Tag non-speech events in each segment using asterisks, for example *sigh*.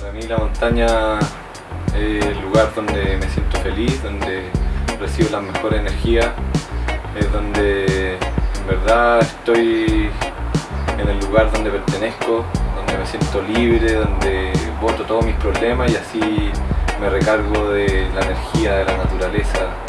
Para mí la montaña es el lugar donde me siento feliz, donde recibo la mejor energía, es donde en verdad estoy en el lugar donde pertenezco, donde me siento libre, donde boto todos mis problemas y así me recargo de la energía de la naturaleza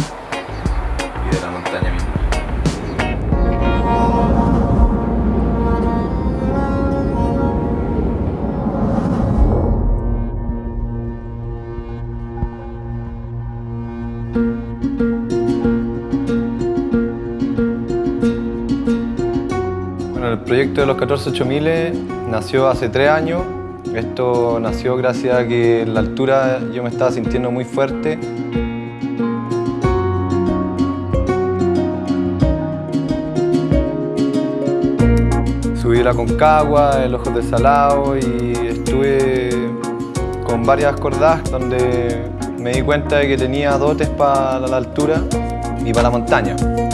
El proyecto de los 14.8000 nació hace tres años. Esto nació gracias a que en la altura yo me estaba sintiendo muy fuerte. Subí la Concagua, el Ojo de Salado y estuve con varias cordadas donde me di cuenta de que tenía dotes para la altura y para la montaña.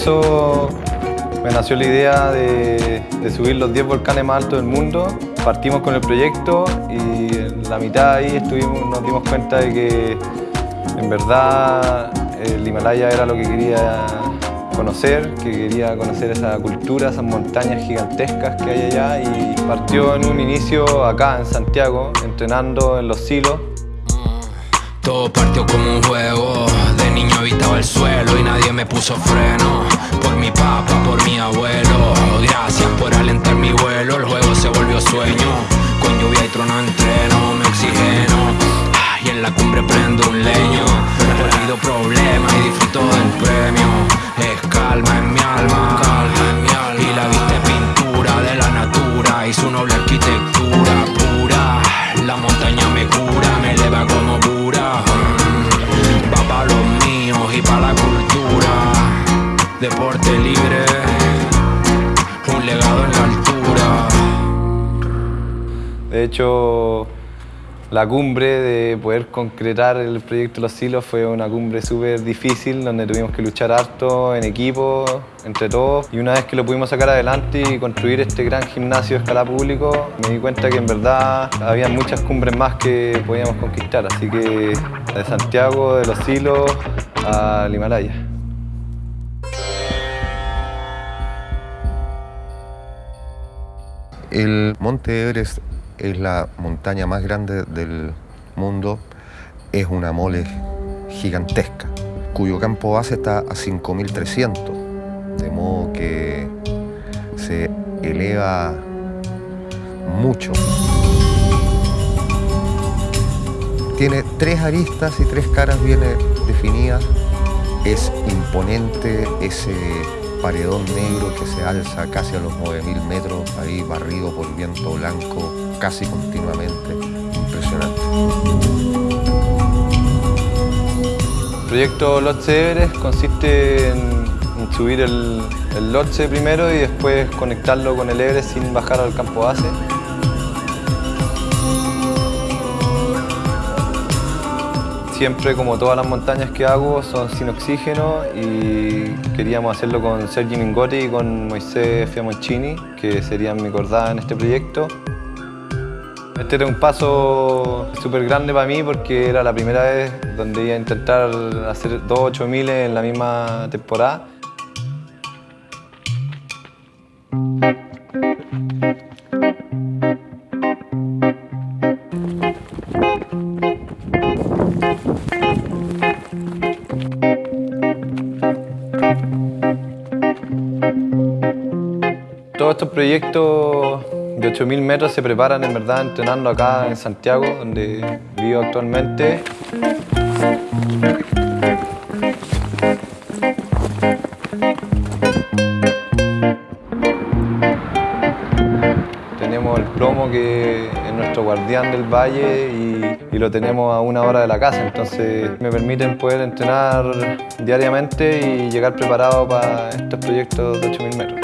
Eso me nació la idea de, subir los 10 volcanes más altos del mundo. Partimos con el proyecto y en la mitad ahí nos dimos cuenta de que en verdad el Himalaya era lo que quería conocer, que quería conocer esa cultura, esas montañas gigantescas que hay allá y partió en un inicio acá en Santiago, entrenando en los silos Todo partió como un juego, de niño habitaba el suelo y nadie me puso freno. Sueño, con lluvia y trono entreno, me oxigeno. Y en la cumbre prendo un leño, olvido problemas hecho, la cumbre de poder concretar el proyecto Los Silos fue una cumbre súper difícil, donde tuvimos que luchar harto en equipo, entre todos. Y una vez que lo pudimos sacar adelante y construir este gran gimnasio de escala público, me di cuenta que en verdad había muchas cumbres más que podíamos conquistar. Así que de Santiago, de Los Silos, al Himalaya. El Monte Everest es la montaña más grande del mundo, es una mole gigantesca, cuyo campo base está a 5.300, de modo que se eleva mucho. Tiene tres aristas y tres caras bien eh, definidas. Es imponente ese paredón negro que se alza casi a los 9.000 metros, ahí barrido por viento blanco casi continuamente. Impresionante. El proyecto Lotse Everest consiste en, subir el, el Lotse primero y después conectarlo con el Everest sin bajar al campo base. Siempre, como todas las montañas que hago, son sin oxígeno y queríamos hacerlo con Sergi Mingotti y con Moisés Fiamoncini, que serían mi cordada en este proyecto. Este era un paso súper grande para mí porque era la primera vez donde iba a intentar hacer dos 8000 en la misma temporada. Todos estos proyectos de 8.000 metros se preparan en verdad entrenando acá en Santiago, donde vivo actualmente. Tenemos el plomo que es nuestro guardián del valle y, y, lo tenemos a una hora de la casa, entonces me permiten poder entrenar diariamente y llegar preparado para estos proyectos de 8.000 metros.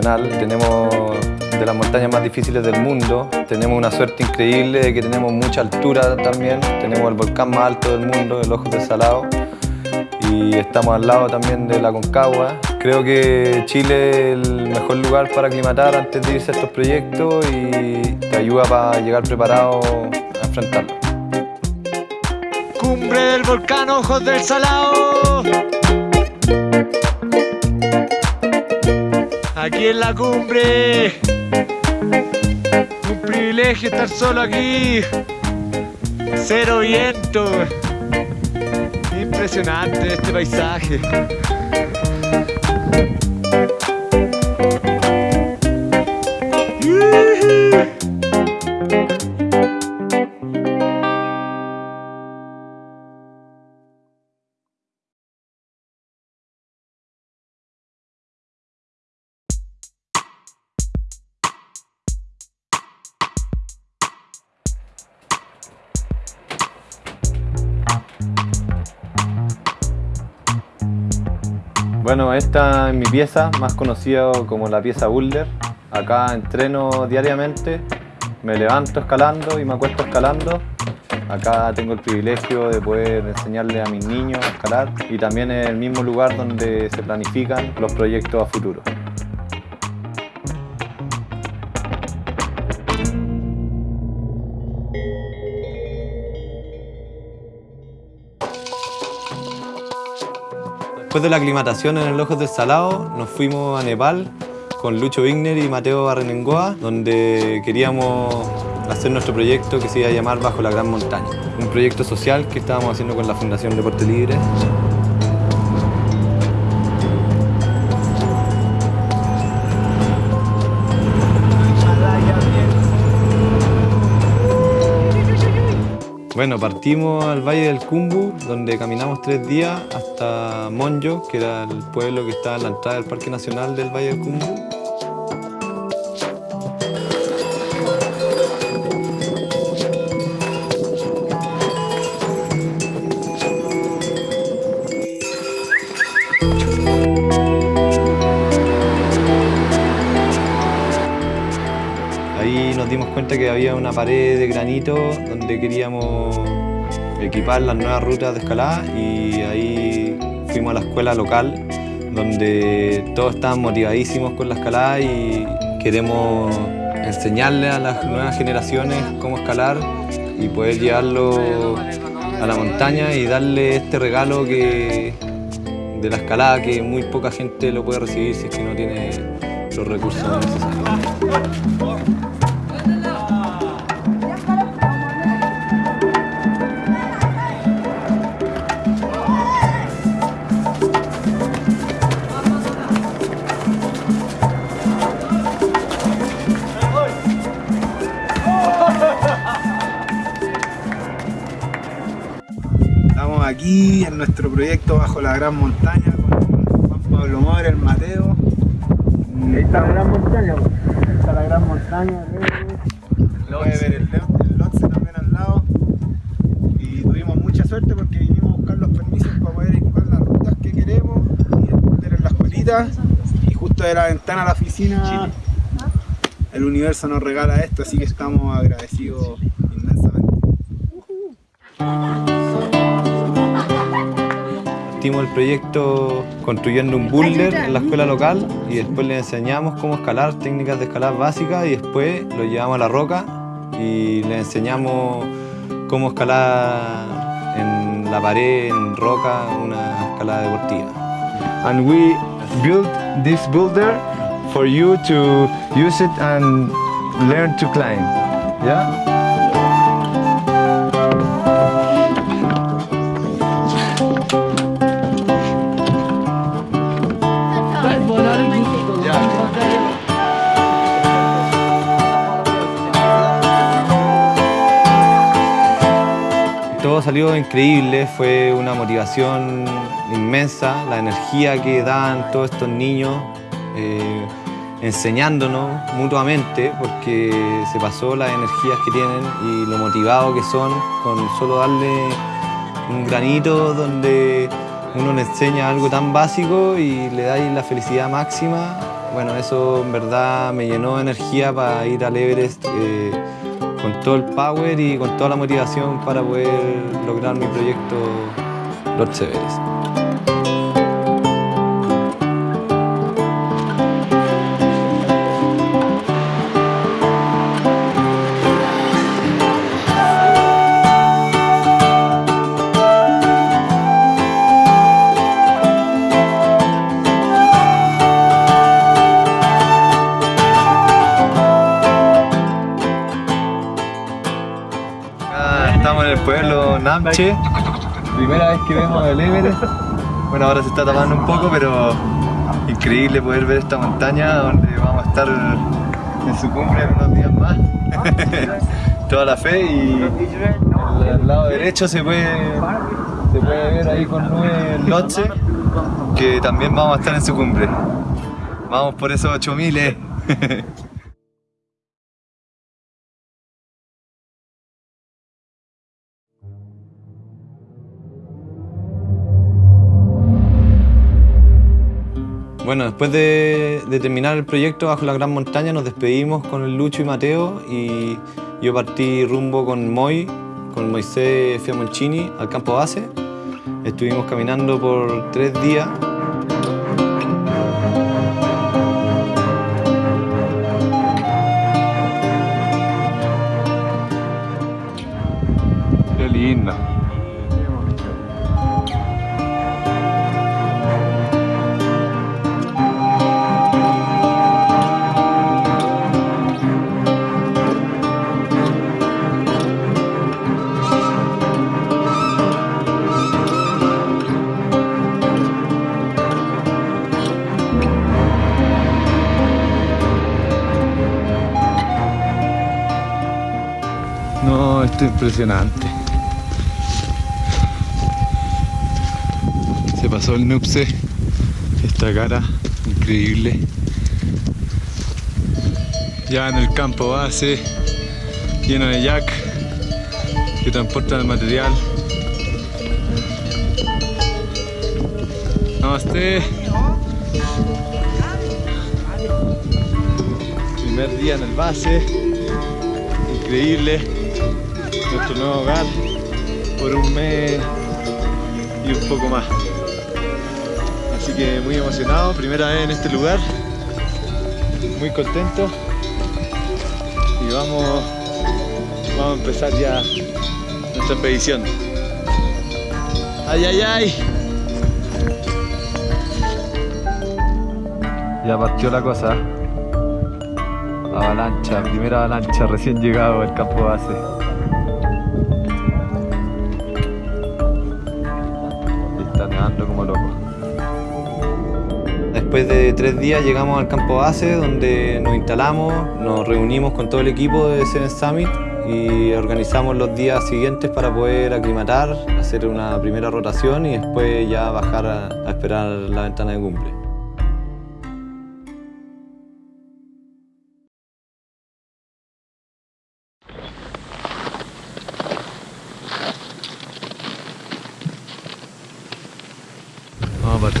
Tenemos de las montañas más difíciles del mundo, tenemos una suerte increíble de que tenemos mucha altura también, tenemos el volcán más alto del mundo, el Ojo del Salado, y estamos al lado también de la Concagua. Creo que Chile es el mejor lugar para aclimatar antes de irse a estos proyectos y te ayuda para llegar preparado a enfrentarlo. Cumbre del volcán Ojos del Salado. Aquí en la cumbre. Un privilegio estar solo aquí. Cero viento. Impresionante este paisaje. Esta es mi pieza, más conocida como la pieza boulder. Acá entreno diariamente, me levanto escalando y me acuesto escalando. Acá tengo el privilegio de poder enseñarle a mis niños a escalar y también es el mismo lugar donde se planifican los proyectos a futuro. Después de la aclimatación en el Ojos del Salado, nos fuimos a Nepal con Lucho Wigner y Mateo Barrenengoa, donde queríamos hacer nuestro proyecto que se iba a llamar Bajo la Gran Montaña. Un proyecto social que estábamos haciendo con la Fundación Deporte Libre. Bueno, partimos al Valle del Cumbu, donde caminamos tres días hasta Monjo, que era el pueblo que está en la entrada del Parque Nacional del Valle del Cumbu. Una pared de granito donde queríamos equipar las nuevas rutas de escalada y ahí fuimos a la escuela local donde todos estaban motivadísimos con la escalada y queremos enseñarle a las nuevas generaciones cómo escalar y poder llevarlo a la montaña y darle este regalo que, de la escalada que muy poca gente lo puede recibir si es que no tiene los recursos necesarios. En nuestro proyecto Bajo la Gran Montaña con Juan Pablo Mora, el Mateo. Ahí está la gran montaña. Ahí está la Gran Montaña. Puede ver el, el Lotse también al lado. Y tuvimos mucha suerte porque vinimos a buscar los permisos para poder equipar las rutas que queremos y esconder en la escuelita. Y justo de la ventana a la oficina el universo nos regala esto, así que estamos agradecidos inmensamente. El proyecto construyendo un boulder en la escuela local y después le enseñamos cómo escalar, técnicas de escalar básicas y después lo llevamos a la roca y le enseñamos cómo escalar en la pared, en roca, una escalada deportiva. And we built this boulder for you to use it and learn to climb. Yeah? Salió increíble, fue una motivación inmensa, la energía que dan todos estos niños eh, enseñándonos mutuamente, porque se pasó las energías que tienen y lo motivados que son con solo darle un granito donde uno le enseña algo tan básico y le da la felicidad máxima. Bueno, eso en verdad me llenó de energía para ir al Everest. Eh, con todo el power y con toda la motivación para poder lograr mi proyecto Lord Severest. Estamos en el pueblo Namche, primera vez que vemos el Everest. Bueno, ahora se está tapando un poco, pero increíble poder ver esta montaña donde vamos a estar en su cumbre en unos días más. *laughs* Toda la fe y al lado derecho se puede, se puede ver ahí con nube el Lotse, que también vamos a estar en su cumbre. Vamos por esos 8000. *laughs* Bueno, después de, terminar el proyecto Bajo la Gran Montaña nos despedimos con el Lucho y Mateo y yo partí rumbo con Moy, con Moisés Fiamonchini al campo base. Estuvimos caminando por tres días. Impresionante. Se pasó el Nupse, esta cara increíble. Ya en el campo base, lleno de jack que transportan el material. Namaste. Primer día en el base, increíble nuestro nuevo hogar por un mes y un poco más. Así que muy emocionado, primera vez en este lugar, muy contento y vamos, vamos a empezar ya nuestra expedición. ¡Ay, ay, ay! Ya partió la cosa. Avalancha, primera avalancha recién llegado al campo base. Como loco. Después de tres días llegamos al campo base donde nos instalamos, nos reunimos con todo el equipo de Seven Summit y organizamos los días siguientes para poder aclimatar, hacer una primera rotación y después ya bajar a, a esperar la ventana de cumple.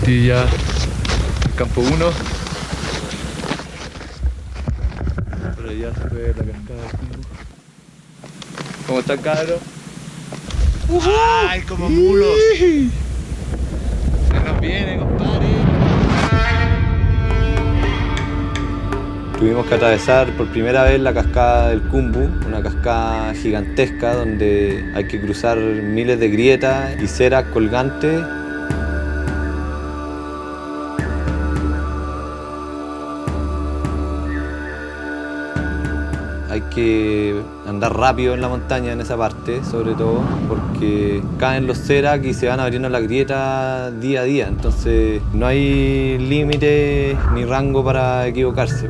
Vamos a partir ya campo 1. Por allá se ve la cascada del Cumbu. ¿Cómo están cabros? ¡Ay, como mulos! Se nos viene, compadre. Tuvimos que atravesar por primera vez la cascada del Cumbu, una cascada gigantesca donde hay que cruzar miles de grietas y ceras colgantes. Que andar rápido en la montaña en esa parte, sobre todo, porque caen los ceras y se van abriendo las grietas día a día, entonces no hay límite ni rango para equivocarse.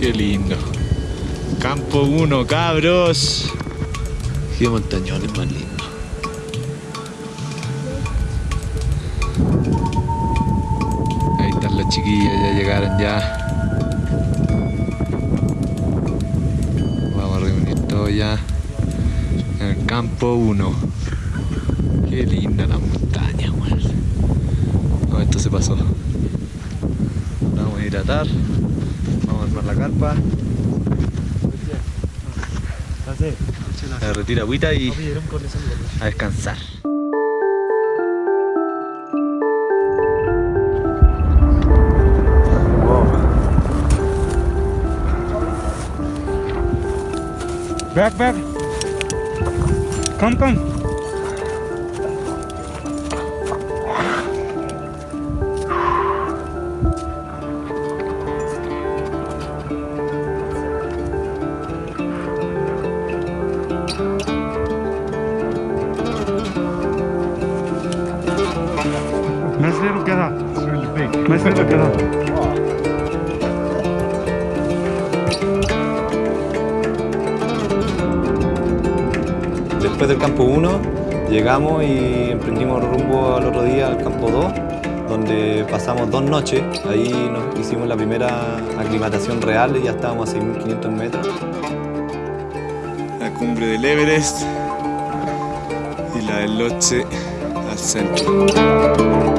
Qué lindo. Campo 1, cabros. Qué montañones más lindos. Ahí están las chiquillas, ya llegaron ya. Vamos a reunir todo ya en el campo 1. Qué linda la montaña, weón. No, esto se pasó. Vamos a hidratar. La carpa. A retirar agüita y a descansar. Back, back. Come, come. Después del campo 1 llegamos y emprendimos rumbo al otro día al campo 2, donde pasamos dos noches. Ahí nos hicimos la primera aclimatación real y ya estábamos a 6.500 metros. La cumbre del Everest y la del Lhotse al centro.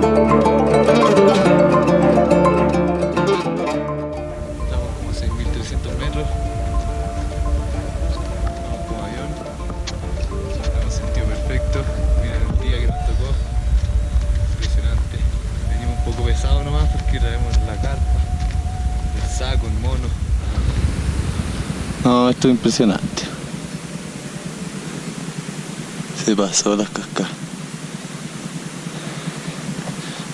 Esto es impresionante. Se pasó las cascadas.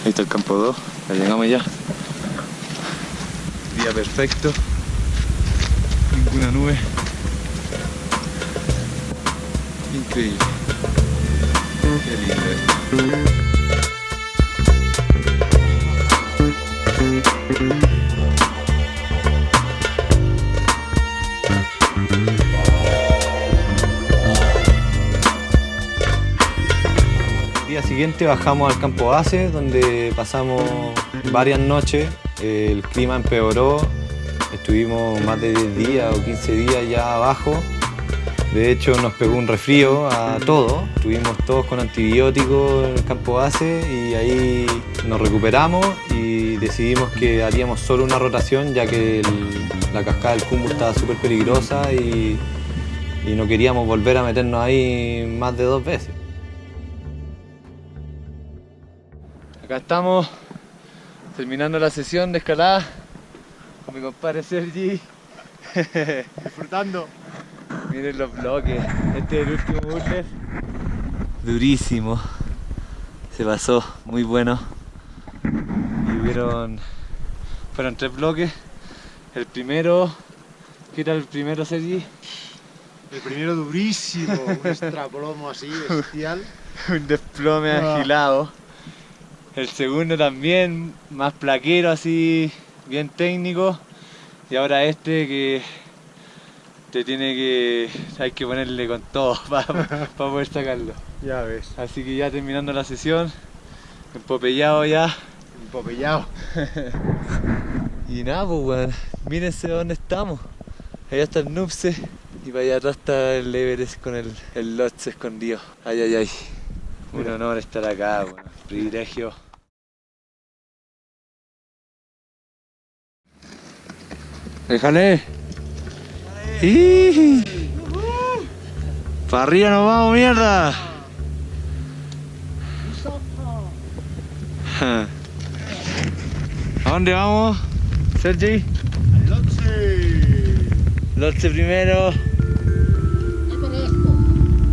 Ahí está el campo 2, ya llegamos ya. Día perfecto. Ninguna nube. Increíble. Qué lindo. Día siguiente bajamos al campo base, donde pasamos varias noches. El clima empeoró, estuvimos más de 10 días o 15 días ya abajo. De hecho, nos pegó un resfrío a todos. Estuvimos todos con antibióticos en el campo base y ahí nos recuperamos y decidimos que haríamos solo una rotación, ya que la cascada del Cumbu estaba súper peligrosa y no queríamos volver a meternos ahí más de dos veces. Acá estamos terminando la sesión de escalada con mi compadre Sergi. *laughs* Disfrutando. Miren los bloques. Este es el último boulder. Durísimo. Se pasó, muy bueno. Y hubieron. Fueron tres bloques. El primero. ¿Qué era el primero, Sergi? El primero durísimo, un extraplomo así, bestial. *laughs* Un desplome Ah. agilado. El segundo también, más plaquero, así, bien técnico. Y ahora este que te tiene que. hay que ponerle con todo *laughs* para poder sacarlo. Ya ves, Así que ya terminando la sesión, empopellado ya. empopellado. *laughs* Y nada, pues weón, mírense dónde estamos. Allá está el Nupse y para allá atrás está el Everest con el, el Lhotse escondido. Ay, ay, ay. Un honor estar acá, weón. Privilegio. Déjale. ¡Ih! Para arriba nos vamos, mierda. *laughs* ¿A dónde vamos, Sergi? Lotse primero.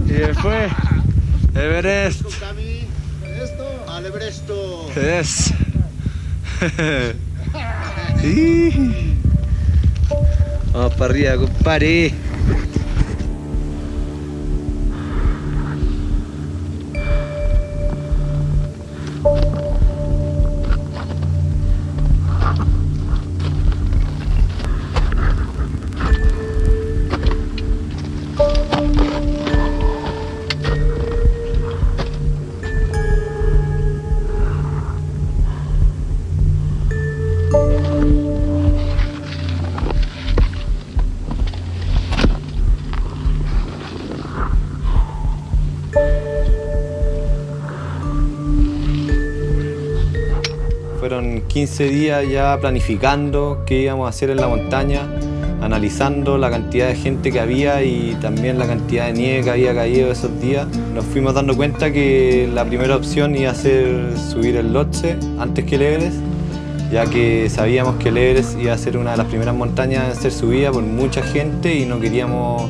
Y después, Everest. Al. Es. *laughs* *laughs* Vamos para arriba, compadre. 15 días ya planificando qué íbamos a hacer en la montaña, analizando la cantidad de gente que había y también la cantidad de nieve que había caído esos días. Nos fuimos dando cuenta que la primera opción iba a ser subir el Lhotse antes que el Everest, ya que sabíamos que el Everest iba a ser una de las primeras montañas en ser subida por mucha gente y no queríamos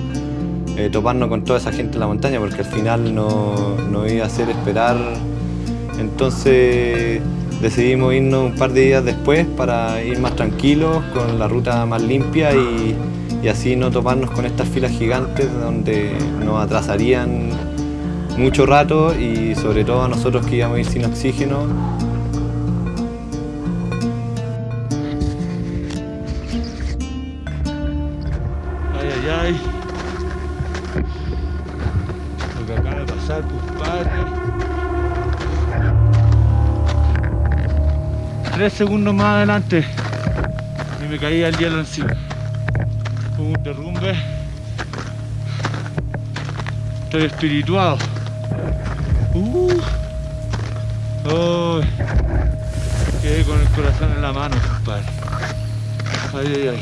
eh, toparnos con toda esa gente en la montaña porque al final no, no iba a hacer esperar. Entonces decidimos irnos un par de días después para ir más tranquilos, con la ruta más limpia y, y así no toparnos con estas filas gigantes donde nos atrasarían mucho rato y sobre todo a nosotros que íbamos a ir sin oxígeno. 3 segundos más adelante y me caía el hielo encima. Hubo un derrumbe. Estoy espirituado. Uh. Oh. Quedé con el corazón en la mano, compadre. Ay, ay, ay.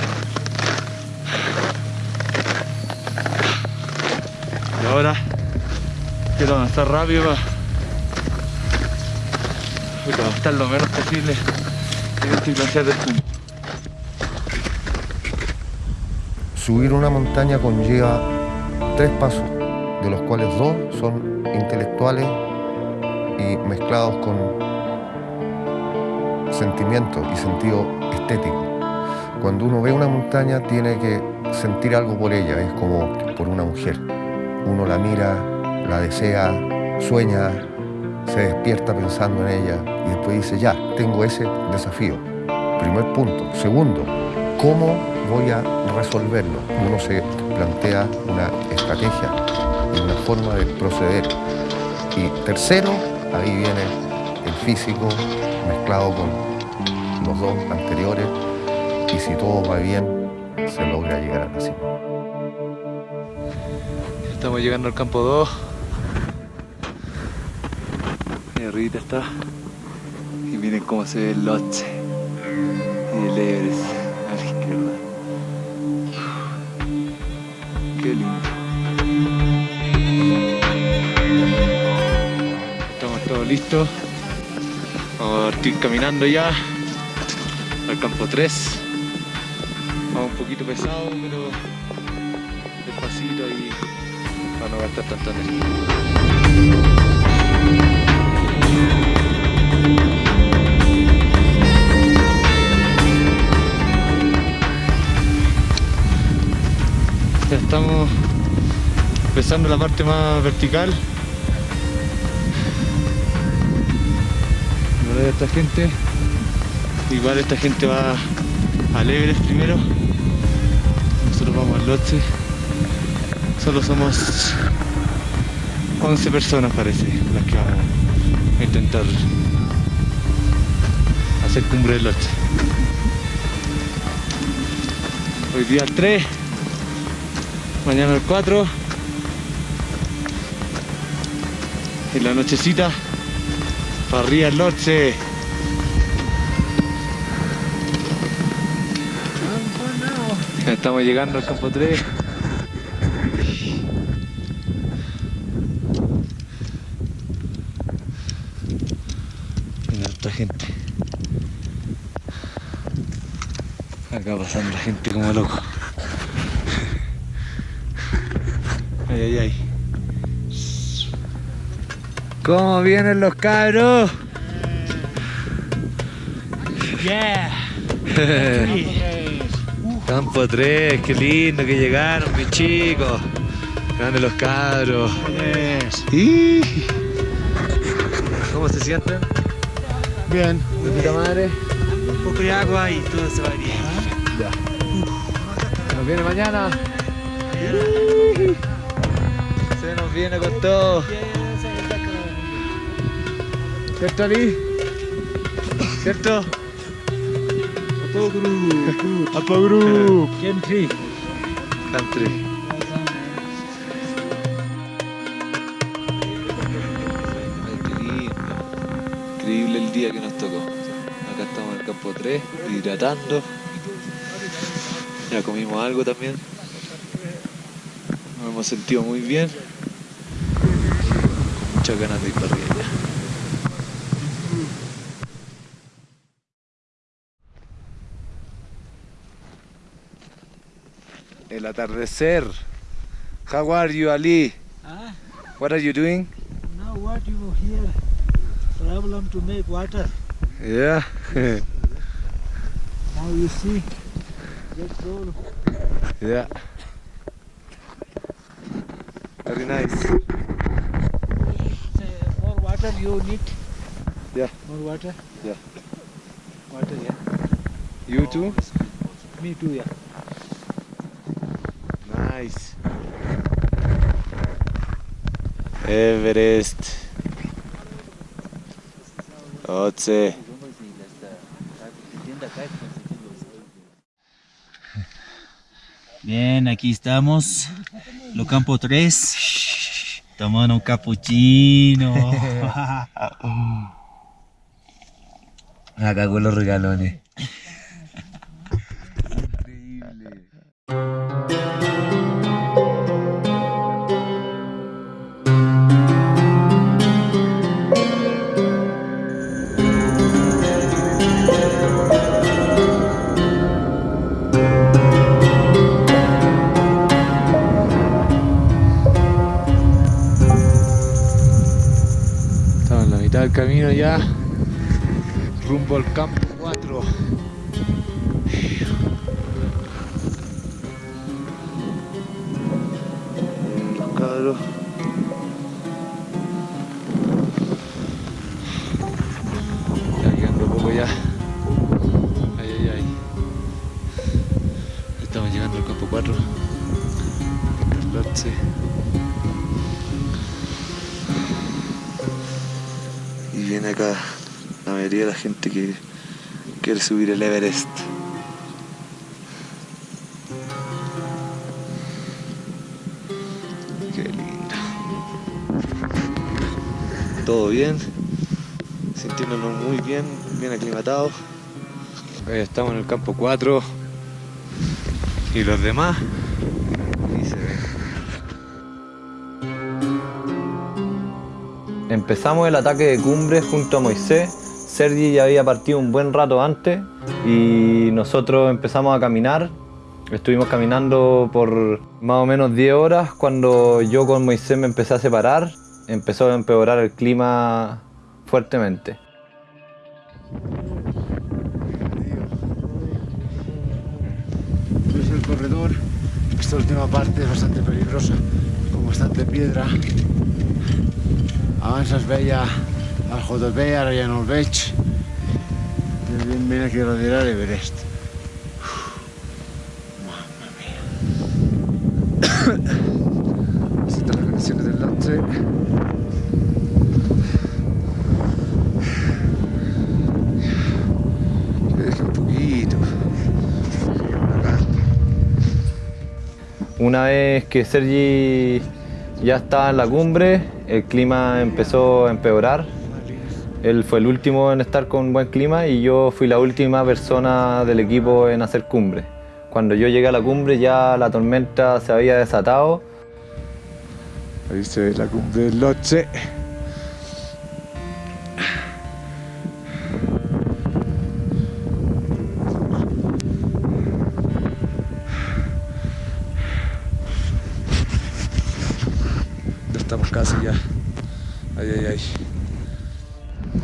Y ahora quiero avanzar rápido para, para estar lo menos posible Subir una montaña conlleva tres pasos, de los cuales dos son intelectuales y mezclados con sentimiento y sentido estético. Cuando uno ve una montaña tiene que sentir algo por ella, es como por una mujer. Uno la mira, la desea, sueña, se despierta pensando en ella y después dice, ya, tengo ese desafío. Primer punto. Segundo, ¿cómo voy a resolverlo? Uno se plantea una estrategia y una forma de proceder. Y tercero, ahí viene el físico mezclado con los dos anteriores y si todo va bien, se logra llegar a la cima. Estamos llegando al campo 2. Y arriba está. Y miren cómo se ve el Lhotse. Y el Everest a la izquierda. Qué lindo. Estamos todos listos. Vamos a partir caminando ya al campo 3. Vamos un poquito pesado, pero despacito ahí para no gastar tanta energía. Estamos empezando la parte más vertical. Ahora esta gente, igual esta gente va al Everest primero. Nosotros vamos al Lhotse. Solo somos 11 personas parece las que vamos a intentar hacer cumbre del Lhotse. Hoy día el 3, mañana el 4 y la nochecita para arriba el Lhotse. Estamos llegando al campo 3. Mira otra gente. Acá pasando la gente como loco. Ay, ay, ay. ¿Cómo vienen los cabros? Yeah. Campo 3, qué lindo que llegaron, mis chicos. Grande los cabros. ¿Cómo se sienten? Bien. ¿De puta madre? Un poco de agua y todo se va bien. Ya. ¿Se nos viene mañana? Nos viene con todo. ¿Cierto, Ali? ¿Cierto? Apo Group. Country. Country. Ay, qué lindo. Increíble el día que nos tocó. Acá estamos en el campo 3, hidratando. Ya comimos algo también. Nos hemos sentido muy bien. Muchas ganas de ir para ya. El atardecer. How are you, Ali? Ah, What are you doing? now what you here? Problem to make water. Yeah. *laughs* Now you see. Just roll. yeah. Very nice. Water you need. Yeah. More water. Yeah. Water, yeah. You too? Me too, yeah. Nice. Everest. Otse. Bien, aquí estamos. Lo campo 3. Tomando un capuchino. *laughs* Acá con los regalones. Estamos mitad del camino ya. Rumbo al campo 4. Los cabros. De la gente que quiere subir el Everest. Qué lindo. Todo bien, sintiéndonos muy bien, bien aclimatados. Estamos en el campo 4 y los demás. Empezamos el ataque de cumbre junto a Moisés. Sergi ya había partido un buen rato antes y nosotros empezamos a caminar. Estuvimos caminando por más o menos 10 horas cuando yo con Moisés me empecé a separar. Empezó a empeorar el clima fuertemente. Es el corredor. Esta última parte es bastante peligrosa, con bastante piedra. Avanzas veia al JP, ara ja no el veig. Evidentment aquí darrere l'Everest. Estas son las condiciones del lance. Un poquito. Una vez que Sergi ya estaba en la cumbre, el clima empezó a empeorar. Él fue el último en estar con buen clima y yo fui la última persona del equipo en hacer cumbre. Cuando yo llegué a la cumbre ya la tormenta se había desatado. Ahí se ve la cumbre del Loche.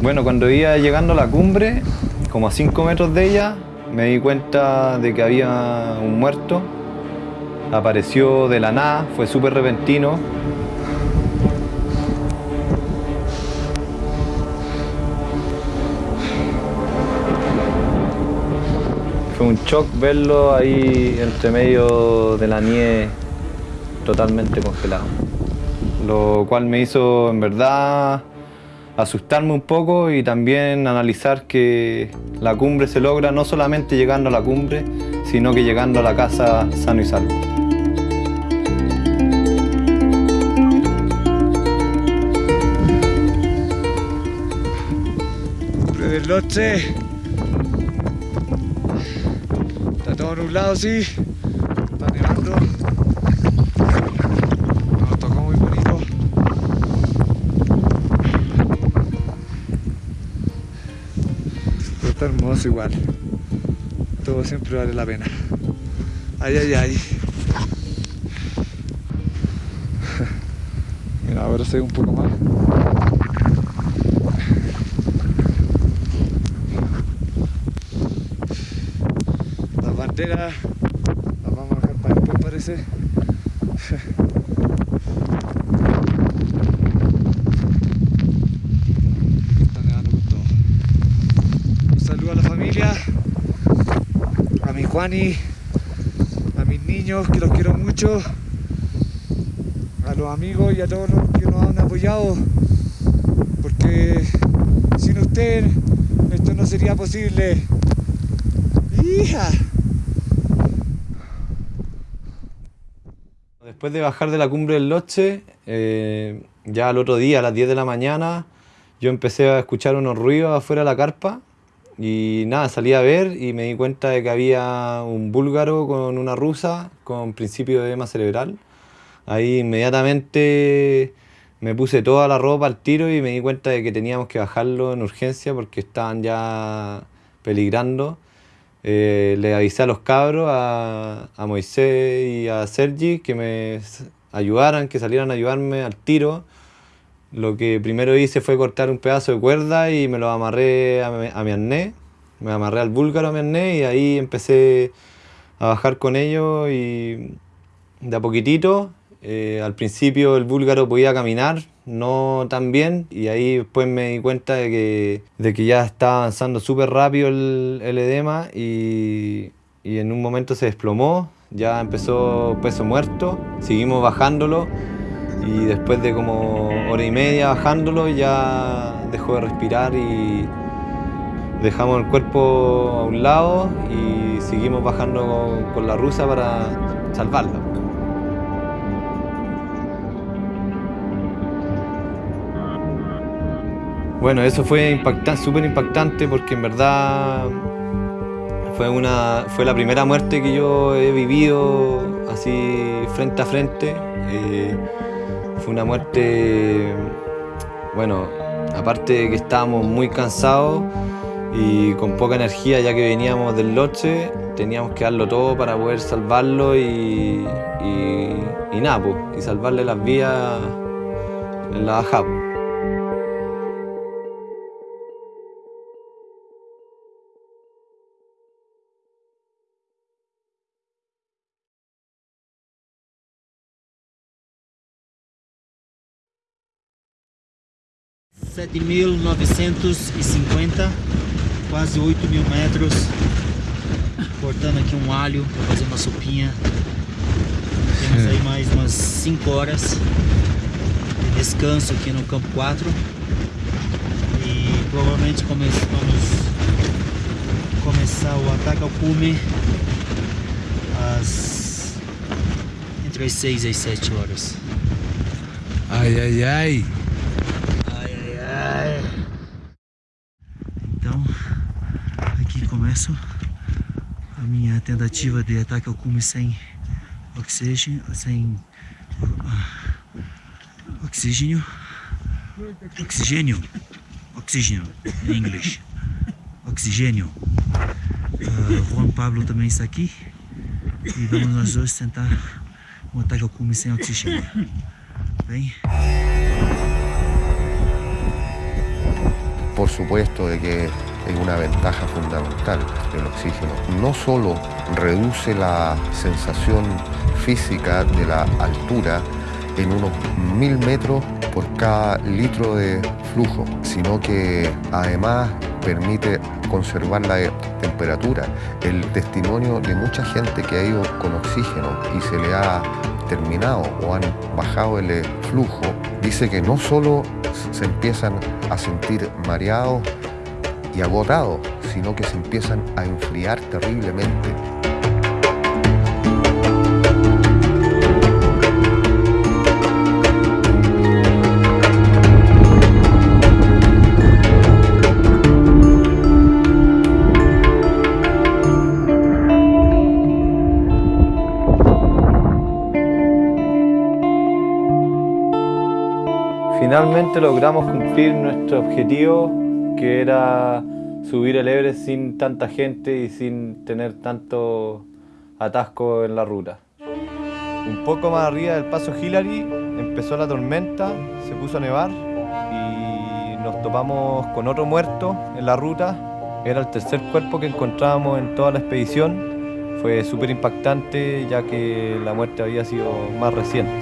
Bueno, cuando iba llegando a la cumbre, como a 5 metros de ella, me di cuenta de que había un muerto. Apareció de la nada, fue súper repentino. Fue un shock verlo ahí entre medio de la nieve totalmente congelado. Lo cual me hizo en verdad asustarme un poco y también analizar que la cumbre se logra no solamente llegando a la cumbre, sino que llegando a la casa sano y salvo. Del Loche. Está todo nublado, sí. Está nevando. Hermoso igual. Todo siempre vale la pena. Ay, ay, ay. *laughs* Mira, ahora se ve un poco más. Las banderas las vamos a dejar para después parece. *laughs* Está nevando con todo. Un saludo a la familia, a mi Juani, a mis niños que los quiero mucho, a los amigos y a todos los que nos han apoyado, porque sin ustedes esto no sería posible. ¡Hija! Después de bajar de la cumbre del Loche, eh, ya al otro día, a las 10 de la mañana, yo empecé a escuchar unos ruidos afuera de la carpa y nada, salí a ver y me di cuenta de que había un búlgaro con una rusa con principio de edema cerebral. Ahí inmediatamente me puse toda la ropa al tiro y me di cuenta de que teníamos que bajarlo en urgencia porque estaban ya peligrando. Eh, le avisé a los cabros, a, a Moisés y a Sergi, que me ayudaran, que salieran a ayudarme al tiro. Lo que primero hice fue cortar un pedazo de cuerda y me lo amarré a mi, a mi. Me amarré al búlgaro a mi arnés y ahí empecé a bajar con ellos y de a poquitito. eh, al principio el búlgaro podía caminar, no tan bien, y ahí después me di cuenta de que, de que ya estaba avanzando súper rápido el, el edema y, y en un momento se desplomó, ya empezó peso muerto, seguimos bajándolo y después de como hora y media bajándolo ya dejó de respirar y dejamos el cuerpo a un lado y seguimos bajando con la rusa para salvarla. Bueno, eso fue súper impactante porque en verdad fue, una, fue la primera muerte que yo he vivido así frente a frente. Eh, fue una muerte, bueno, aparte de que estábamos muy cansados y con poca energía ya que veníamos del loche, teníamos que darlo todo para poder salvarlo y, y, y nada, pues, y salvarle las vías en la bajada. Pues. Sete mil novecentos e cinquenta, quase 8 mil metros. Cortando aqui um alho para fazer uma sopinha. Temos aí mais umas 5 horas de descanso aqui no campo 4. E provavelmente vamos começar o ataque ao cume às entre as 6 e as 7 horas. Ay. Ai, ai, ai. Então, aqui começo a minha tentativa de ataque ao cume sem oxigênio, sem uh, oxigênio, oxigênio, oxigênio em inglês, oxigênio. Uh, Juan Pablo também está aqui e vamos nós dois tentar um ataque ao cume sem oxigênio. Bem? Por supuesto de que es una ventaja fundamental el oxígeno. No solo reduce la sensación física de la altura en unos mil metros por cada litro de flujo, sino que además permite conservar la temperatura. El testimonio de mucha gente que ha ido con oxígeno y se le ha terminado o han bajado el flujo, dice que no solo se empiezan a sentir mareados y agotados, sino que se empiezan a enfriar terriblemente. Finalmente logramos cumplir nuestro objetivo, que era subir el Everest sin tanta gente y sin tener tanto atasco en la ruta. Un poco más arriba del paso Hillary empezó la tormenta, se puso a nevar y nos topamos con otro muerto en la ruta. Era el tercer cuerpo que encontrábamos en toda la expedición. Fue súper impactante ya que la muerte había sido más reciente.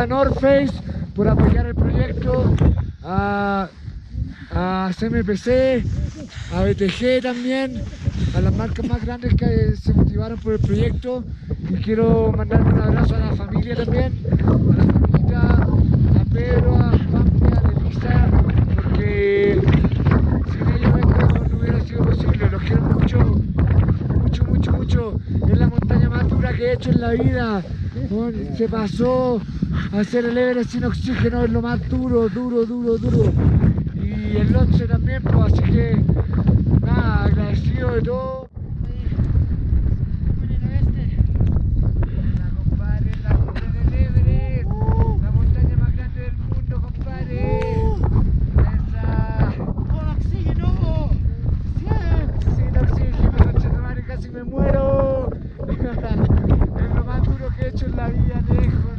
A North Face, por apoyar el proyecto. A, a CMPC, a BTG también, a las marcas más grandes que se motivaron por el proyecto. Y quiero mandar un abrazo a la familia también, a la familia, a Pedro, Juan, a Elisa, porque sin ellos esto no hubiera sido posible. Los quiero mucho mucho, mucho, mucho. Es la montaña más dura que he hecho en la vida. Bueno, Se pasó a hacer el Everest sin oxígeno, es lo más duro, duro, duro, duro. Y el Lotse también, pues así que nada, agradecido de todo. La compadre, la cumbre del Everest, la montaña más grande del mundo, compadre. Esa. ¡Con oxígeno! Sin oxígeno, casi me muero. *laughs* es lo más duro que he hecho la vida, lejos,